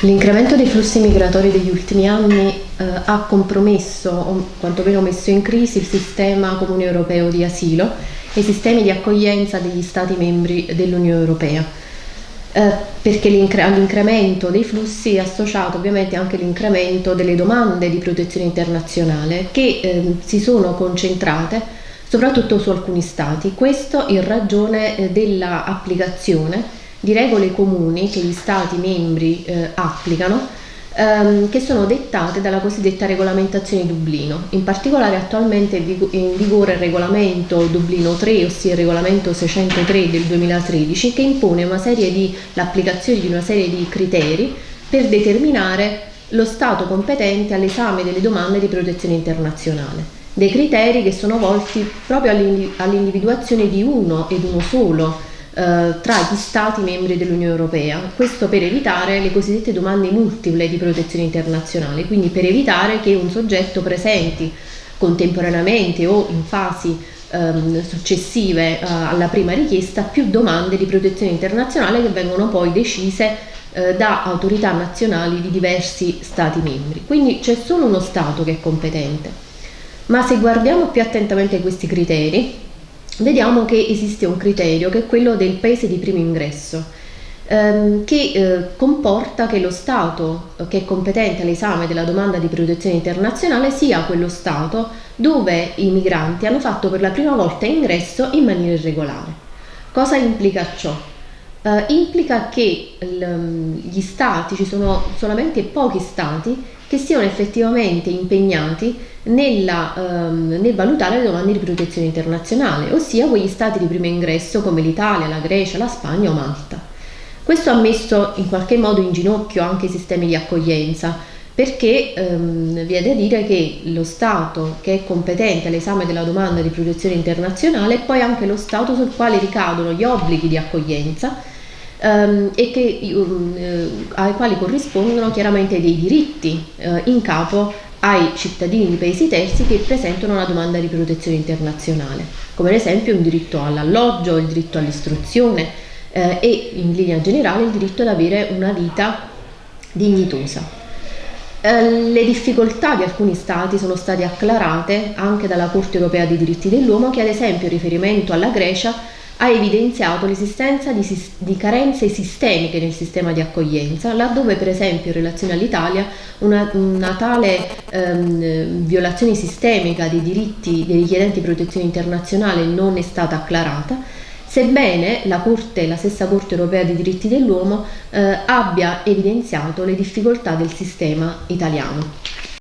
L'incremento dei flussi migratori degli ultimi anni eh, ha compromesso o quantomeno messo in crisi il sistema comune europeo di asilo e i sistemi di accoglienza degli Stati membri dell'Unione Europea. Eh, perché all'incremento dei flussi è associato ovviamente anche l'incremento delle domande di protezione internazionale che eh, si sono concentrate soprattutto su alcuni stati, questo in ragione eh, dell'applicazione di regole comuni che gli Stati membri eh, applicano ehm, che sono dettate dalla cosiddetta regolamentazione Dublino. In particolare attualmente è in vigore il regolamento Dublino 3, ossia il regolamento 603 del 2013, che impone di, l'applicazione di una serie di criteri per determinare lo Stato competente all'esame delle domande di protezione internazionale. Dei criteri che sono volti proprio all'individuazione di uno ed uno solo tra gli Stati membri dell'Unione Europea, questo per evitare le cosiddette domande multiple di protezione internazionale, quindi per evitare che un soggetto presenti contemporaneamente o in fasi ehm, successive eh, alla prima richiesta più domande di protezione internazionale che vengono poi decise eh, da autorità nazionali di diversi Stati membri. Quindi c'è solo uno Stato che è competente. Ma se guardiamo più attentamente questi criteri, vediamo che esiste un criterio che è quello del paese di primo ingresso ehm, che eh, comporta che lo Stato che è competente all'esame della domanda di protezione internazionale sia quello Stato dove i migranti hanno fatto per la prima volta ingresso in maniera irregolare. Cosa implica ciò? Uh, implica che gli stati, ci sono solamente pochi stati che siano effettivamente impegnati nella, um, nel valutare le domande di protezione internazionale, ossia quegli stati di primo ingresso come l'Italia, la Grecia, la Spagna o Malta. Questo ha messo in qualche modo in ginocchio anche i sistemi di accoglienza, perché um, vi è da dire che lo Stato che è competente all'esame della domanda di protezione internazionale è poi anche lo Stato sul quale ricadono gli obblighi di accoglienza ehm, e che, um, eh, ai quali corrispondono chiaramente dei diritti eh, in capo ai cittadini di paesi terzi che presentano una domanda di protezione internazionale, come ad esempio un diritto all'alloggio, il diritto all'istruzione eh, e in linea generale il diritto ad avere una vita dignitosa. Eh, le difficoltà di alcuni stati sono state acclarate anche dalla Corte europea dei diritti dell'uomo che ad esempio in riferimento alla Grecia ha evidenziato l'esistenza di, di, carenze sistemiche nel sistema di accoglienza, laddove per esempio in relazione all'Italia una, una, tale ehm, violazione sistemica dei diritti dei richiedenti protezione internazionale non è stata acclarata, sebbene la, Corte, la stessa Corte europea dei diritti dell'uomo eh, abbia evidenziato le difficoltà del sistema italiano.